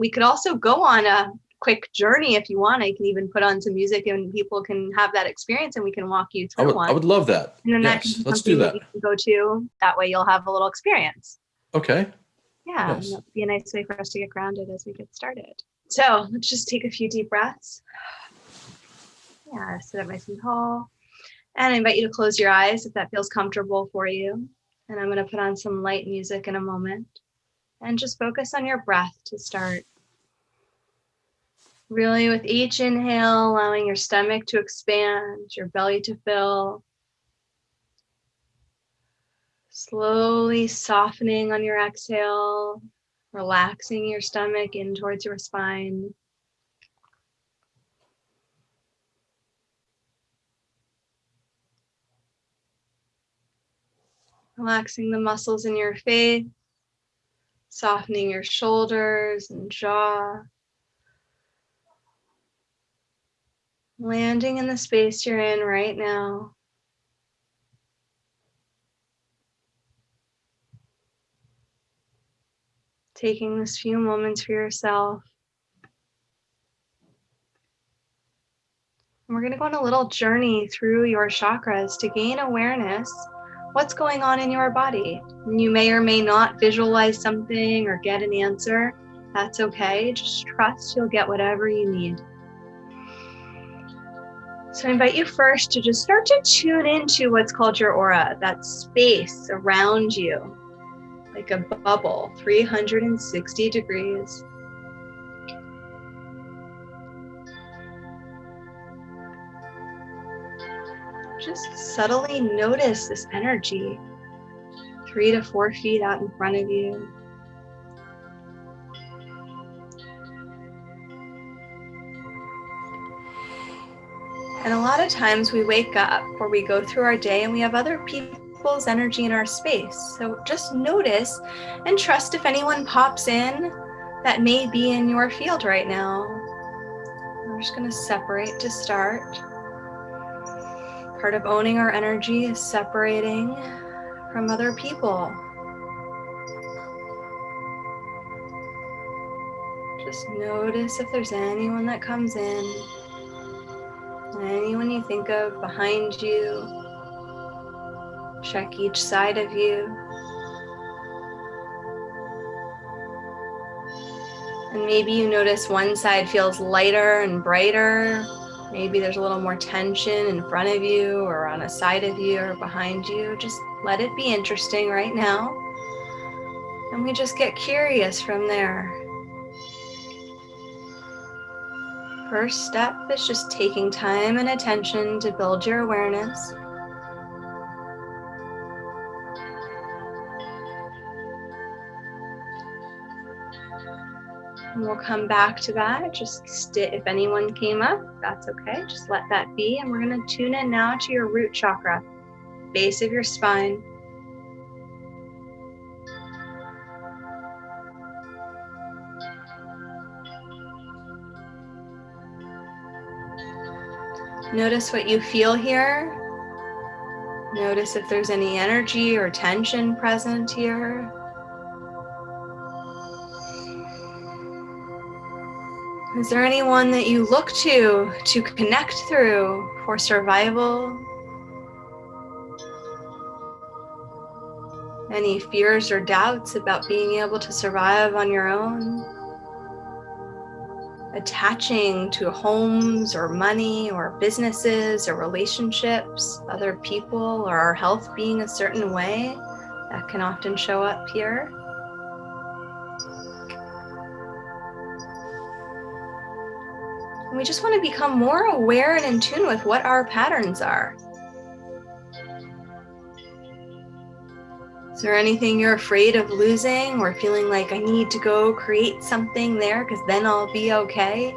we could also go on a quick journey if you want. I can even put on some music and people can have that experience and we can walk you through I would, one. I would love that. and then yes, that let's do that. you can go to. That way you'll have a little experience. Okay. Yeah, Yes. that'd be a nice way for us to get grounded as we get started. So let's just take a few deep breaths. Yeah, sit up nice and tall. And I invite you to close your eyes if that feels comfortable for you. And I'm going to put on some light music in a moment. And just focus on your breath to start. Really, with each inhale, allowing your stomach to expand, your belly to fill. Slowly softening on your exhale, relaxing your stomach in towards your spine. Relaxing the muscles in your face, softening your shoulders and jaw. Landing in the space you're in right now. taking this few moments for yourself. We're going to go on a little journey through your chakras to gain awareness what's going on in your body. You may or may not visualize something or get an answer. That's okay. Just trust you'll get whatever you need. So I invite you first to just start to tune into what's called your aura, that space around you like a bubble, 360 degrees. Just subtly notice this energy three to four feet out in front of you. And a lot of times we wake up or we go through our day and we have other people's energy in our space. So just notice and trust if anyone pops in that may be in your field right now. We're just going to separate to start. Part of owning our energy is separating from other people. Just notice if there's anyone that comes in, anyone you think of behind you, Check each side of you. And maybe you notice one side feels lighter and brighter. Maybe there's a little more tension in front of you or on a side of you or behind you. Just let it be interesting right now. And we just get curious from there. First step is just taking time and attention to build your awareness. And we'll come back to that. Just st- if anyone came up, that's okay. Just let that be. And we're going to tune in now to your root chakra, base of your spine. Notice what you feel here. Notice if there's any energy or tension present here. Is there anyone that you look to to connect through for survival? Any fears or doubts about being able to survive on your own? Attaching to homes or money or businesses or relationships, other people, or our health being a certain way that can often show up here. We just want to become more aware and in tune with what our patterns are. Is there anything you're afraid of losing or feeling like I need to go create something there because then I'll be okay?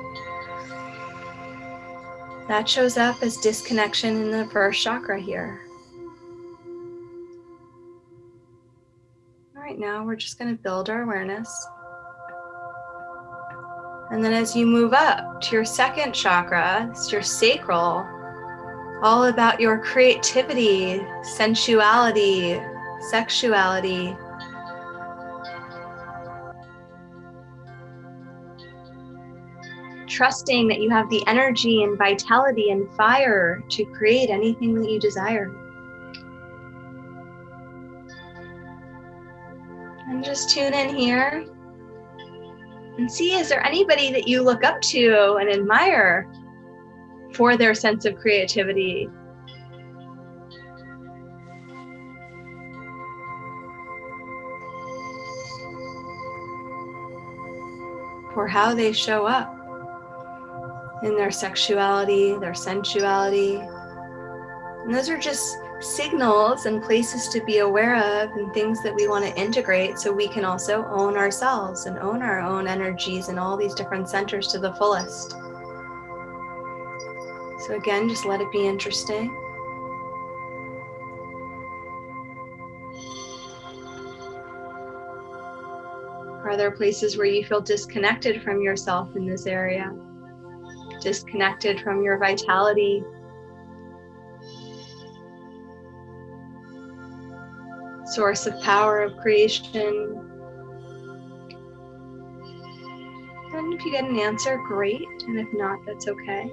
That shows up as disconnection in the first chakra here. All right, now we're just going to build our awareness. And then as you move up to your second chakra, it's your sacral, all about your creativity, sensuality, sexuality. trusting that you have the energy and vitality and fire to create anything that you desire. And just tune in here and see is there anybody that you look up to and admire for their sense of creativity or how they show up in their sexuality, their sensuality. And those are just signals and places to be aware of and things that we want to integrate so we can also own ourselves and own our own energies and all these different centers to the fullest. So again, just let it be interesting. Are there places where you feel disconnected from yourself in this area? Disconnected from your vitality? Source of power of creation? And if you get an answer, great. And if not, that's okay.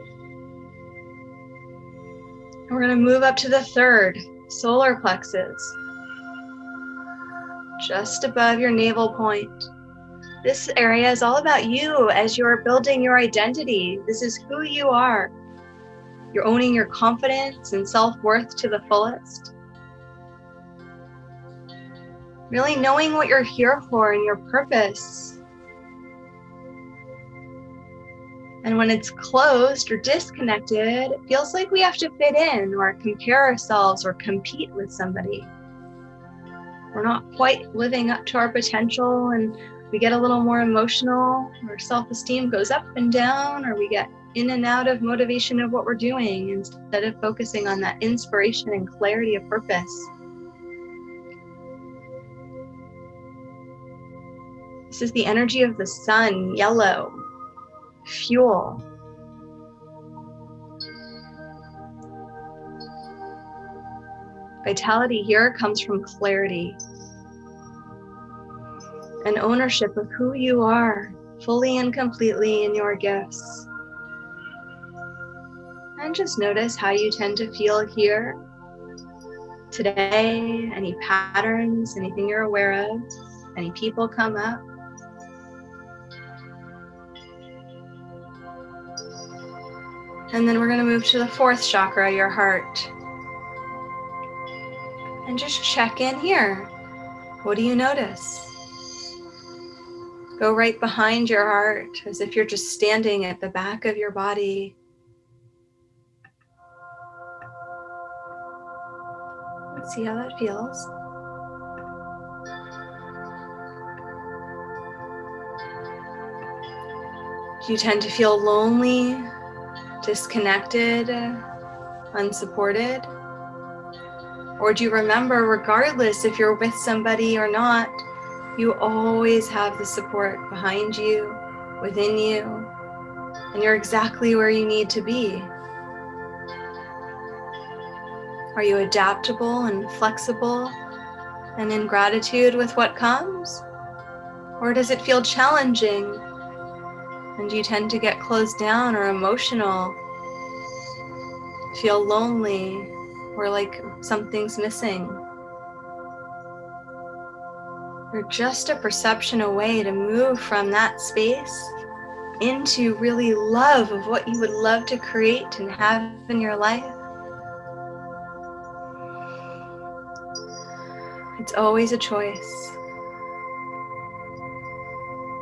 we're going to move up to the third, solar plexus just above your navel point. This area is all about you as you're building your identity. This is who you are. You're owning your confidence and self worth to the fullest. Really knowing what you're here for and your purpose. And when it's closed or disconnected, it feels like we have to fit in or compare ourselves or compete with somebody. We're not quite living up to our potential and we get a little more emotional, our self esteem goes up and down, or we get in and out of motivation of what we're doing instead of focusing on that inspiration and clarity of purpose. This is the energy of the sun, yellow, fuel. Vitality here comes from clarity, and ownership of who you are fully and completely in your gifts. And just notice how you tend to feel here today, any patterns, anything you're aware of, any people come up. And then we're going to move to the fourth chakra, your heart. And just check in here. What do you notice? Go right behind your heart as if you're just standing at the back of your body. Let's see how that feels. Do you tend to feel lonely, disconnected, unsupported? Or do you remember, regardless if you're with somebody or not, you always have the support behind you, within you, and you're exactly where you need to be. Are you adaptable and flexible and in gratitude with what comes? Or does it feel challenging and you tend to get closed down or emotional, feel lonely, or like something's missing? We're just a perception away to move from that space into really love of what you would love to create and have in your life. It's always a choice.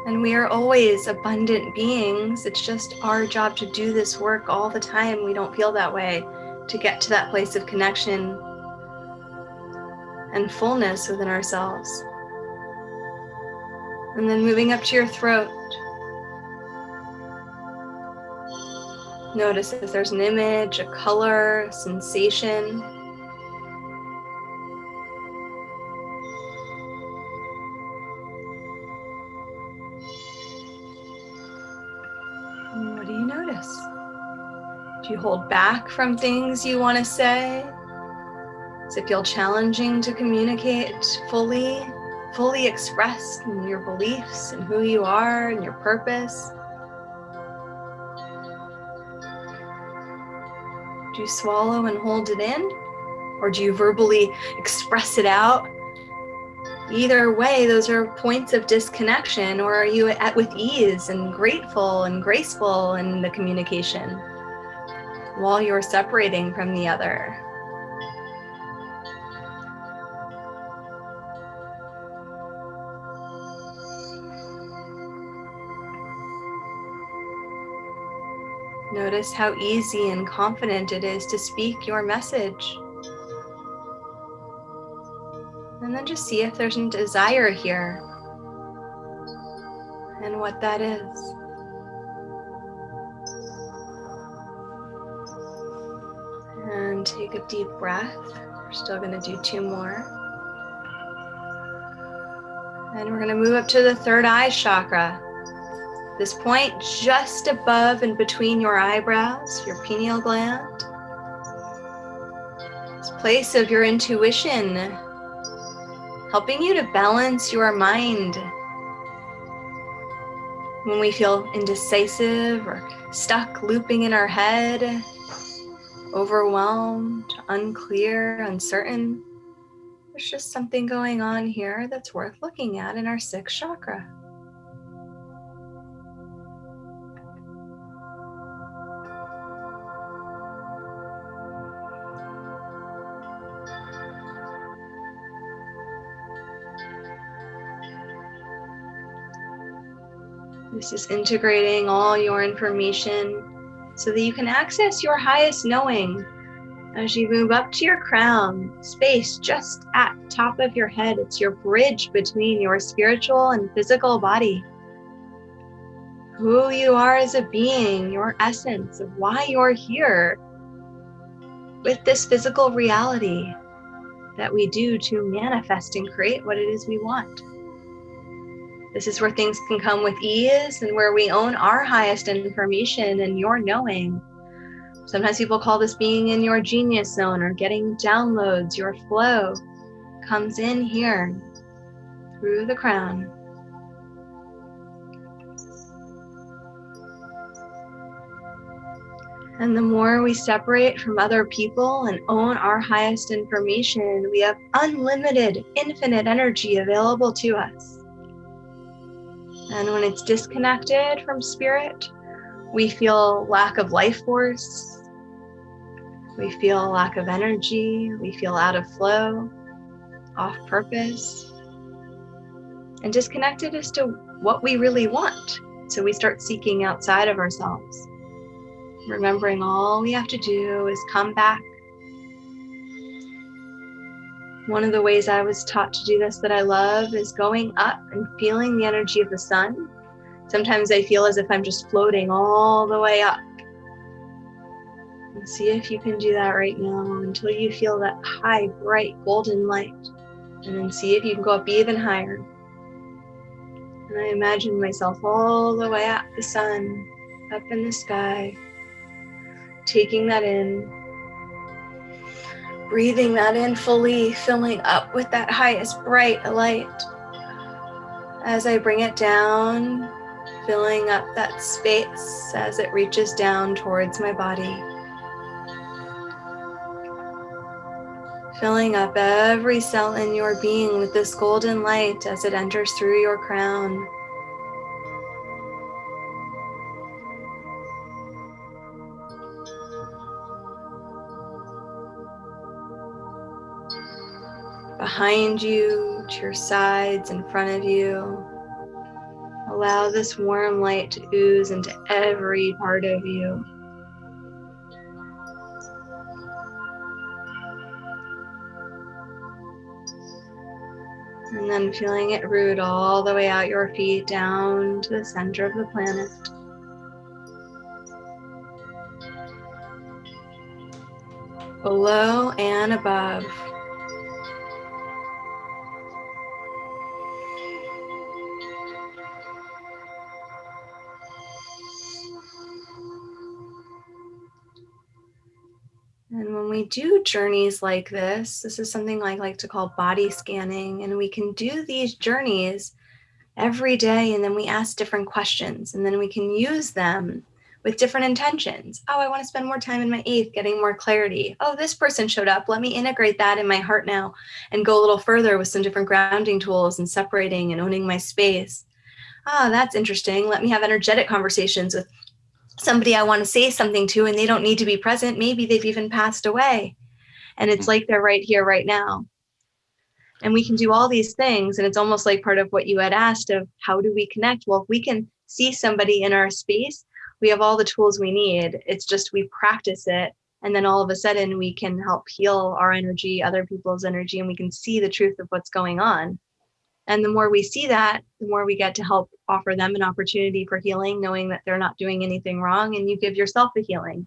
And we are always abundant beings. It's just our job to do this work all the time. We don't feel that way to get to that place of connection and fullness within ourselves. And then moving up to your throat. Notice if there's an image, a color, a sensation. what do you notice? Do you hold back from things you want to say? Does it feel challenging to communicate fully? fully expressed in your beliefs and who you are and your purpose. Do you swallow and hold it in? Or do you verbally express it out? Either way, those are points of disconnection, or are you at with ease and grateful and graceful in the communication while you're separating from the other? Notice how easy and confident it is to speak your message. And then just see if there's a desire here and what that is. And take a deep breath. We're still going to do two more. And we're going to move up to the third eye chakra. This point just above and between your eyebrows, your pineal gland. This place of your intuition, helping you to balance your mind. When we feel indecisive or stuck looping in our head, overwhelmed, unclear, uncertain, there's just something going on here that's worth looking at in our sixth chakra. This is integrating all your information so that you can access your highest knowing as you move up to your crown, space just at top of your head. It's your bridge between your spiritual and physical body. Who you are as a being, your essence of why you're here with this physical reality that we do to manifest and create what it is we want. This is where things can come with ease and where we own our highest information and your knowing. Sometimes people call this being in your genius zone or getting downloads. Your flow comes in here through the crown. And the more we separate from other people and own our highest information, we have unlimited, infinite energy available to us. And when it's disconnected from spirit, we feel lack of life force. We feel lack of energy. We feel out of flow, off purpose, and disconnected as to what we really want. So we start seeking outside of ourselves, remembering all we have to do is come back one of the ways I was taught to do this that I love is going up and feeling the energy of the sun. Sometimes I feel as if I'm just floating all the way up. And see if you can do that right now until you feel that high, bright, golden light. And then see if you can go up even higher. And I imagine myself all the way up the sun, up in the sky, taking that in, breathing that in fully, filling up with that highest bright light. As I bring it down, filling up that space as it reaches down towards my body. Filling up every cell in your being with this golden light as it enters through your crown. Behind you, to your sides, in front of you. Allow this warm light to ooze into every part of you. And then feeling it root all the way out your feet down to the center of the planet. Below and above. Do journeys like this, this is something I like to call body scanning, and we can do these journeys every day, and then we ask different questions, and then we can use them with different intentions. Oh, I want to spend more time in my eighth, getting more clarity. Oh, this person showed up. Let me integrate that in my heart now and go a little further with some different grounding tools and separating and owning my space. Ah, that's interesting. Let me have energetic conversations with somebody I want to say something to and they don't need to be present. Maybe they've even passed away. And it's mm. like they're right here, right now. And we can do all these things. And it's almost like part of what you had asked of how do we connect? Well, if we can see somebody in our space, we have all the tools we need. It's just we practice it. And then all of a sudden we can help heal our energy, other people's energy, and we can see the truth of what's going on. And the more we see that, the more we get to help offer them an opportunity for healing, knowing that they're not doing anything wrong, and you give yourself a healing.